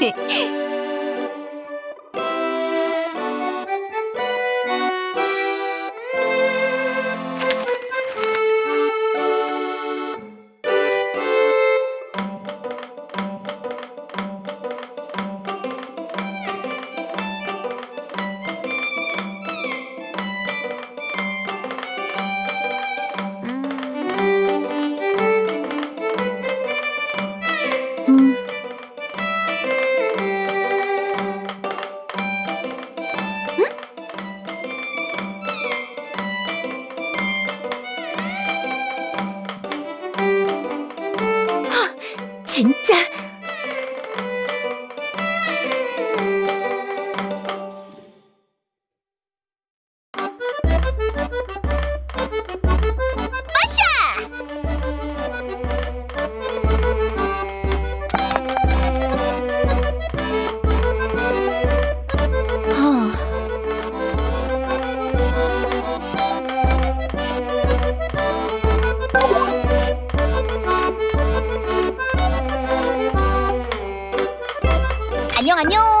嘿 嘿 진짜... 안녕.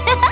哈 哈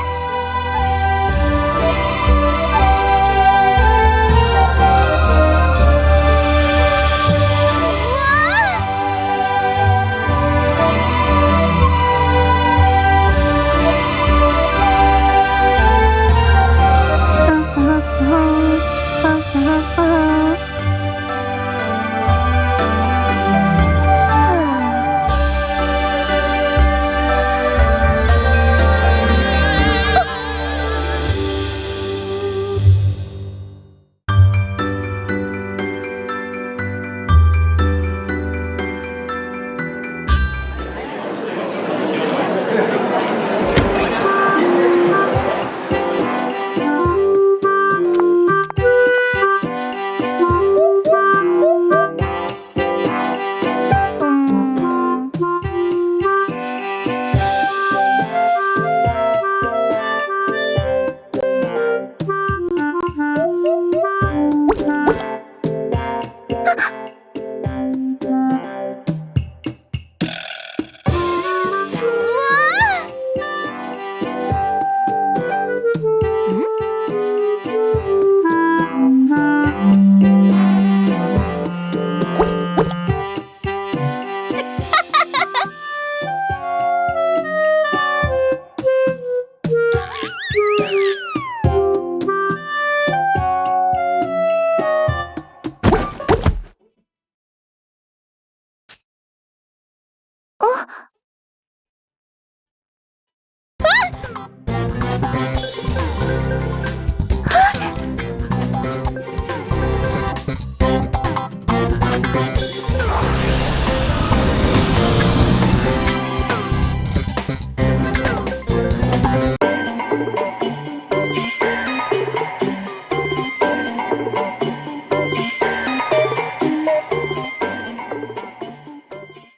あ